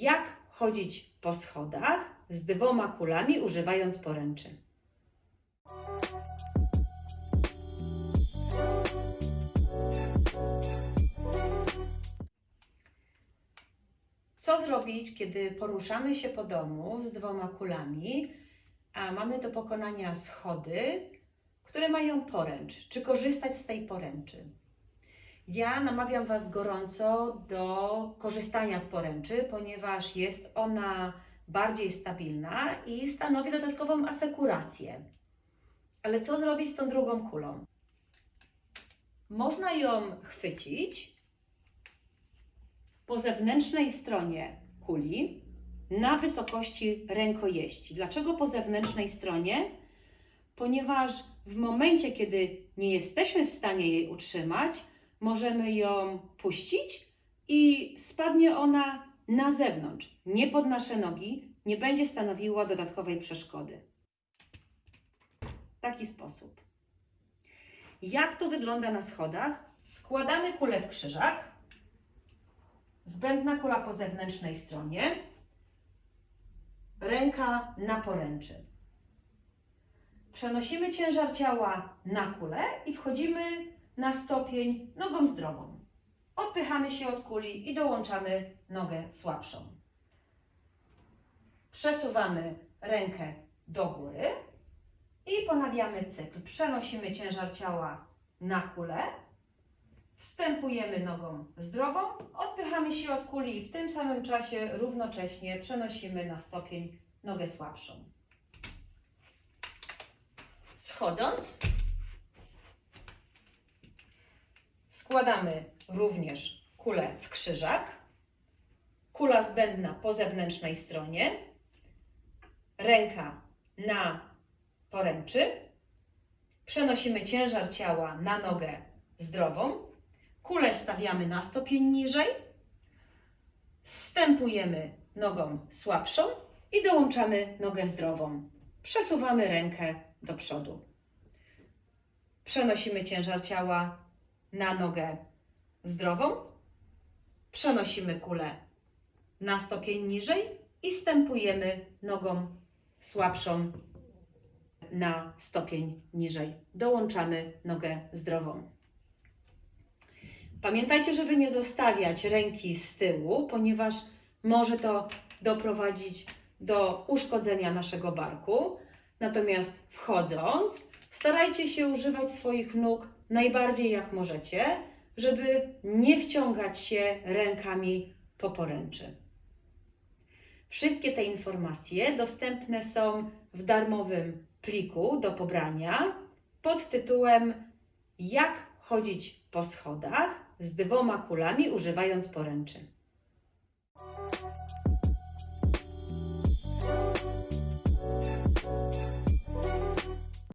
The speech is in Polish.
jak chodzić po schodach z dwoma kulami używając poręczy. Co zrobić, kiedy poruszamy się po domu z dwoma kulami, a mamy do pokonania schody, które mają poręcz? Czy korzystać z tej poręczy? Ja namawiam Was gorąco do korzystania z poręczy, ponieważ jest ona bardziej stabilna i stanowi dodatkową asekurację. Ale co zrobić z tą drugą kulą? Można ją chwycić po zewnętrznej stronie kuli na wysokości rękojeści. Dlaczego po zewnętrznej stronie? Ponieważ w momencie, kiedy nie jesteśmy w stanie jej utrzymać, możemy ją puścić i spadnie ona na zewnątrz, nie pod nasze nogi, nie będzie stanowiła dodatkowej przeszkody. W taki sposób. Jak to wygląda na schodach? Składamy kulę w krzyżak. Zbędna kula po zewnętrznej stronie. Ręka na poręczy. Przenosimy ciężar ciała na kulę i wchodzimy na stopień nogą zdrową. Odpychamy się od kuli i dołączamy nogę słabszą. Przesuwamy rękę do góry i ponawiamy cykl. Przenosimy ciężar ciała na kulę, wstępujemy nogą zdrową, odpychamy się od kuli i w tym samym czasie równocześnie przenosimy na stopień nogę słabszą. Schodząc, składamy również kulę w krzyżak, kula zbędna po zewnętrznej stronie, ręka na poręczy, przenosimy ciężar ciała na nogę zdrową, kulę stawiamy na stopień niżej, zstępujemy nogą słabszą i dołączamy nogę zdrową. Przesuwamy rękę do przodu. Przenosimy ciężar ciała na nogę zdrową, przenosimy kulę na stopień niżej i stępujemy nogą słabszą na stopień niżej. Dołączamy nogę zdrową. Pamiętajcie, żeby nie zostawiać ręki z tyłu, ponieważ może to doprowadzić do uszkodzenia naszego barku. Natomiast wchodząc, starajcie się używać swoich nóg najbardziej jak możecie, żeby nie wciągać się rękami po poręczy. Wszystkie te informacje dostępne są w darmowym pliku do pobrania pod tytułem Jak chodzić po schodach z dwoma kulami używając poręczy.